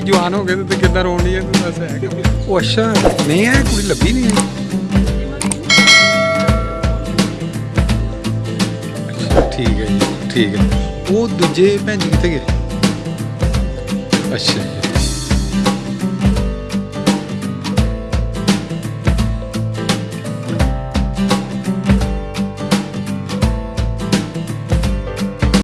ਜਵਾਨ ਹੋ ਗਏ ਤੇ ਕਿੱਦਾਂ ਰੋਣੀ ਹੈ ਤੂੰ ਦੱਸ ਹੈ ਉਹ ਅੱਛਾ, ਨਹੀਂ ਇਹ ਕੁੜੀ ਲੱਭੀ ਨਹੀਂ ਠੀਕ ਹੈ ਜੀ, ਠੀਕ ਹੈ। ਉਹ ਦੂਜੇ ਭੈਣ ਜੀ ਕਿੱਥੇ ਗਏ? ਅੱਛਾ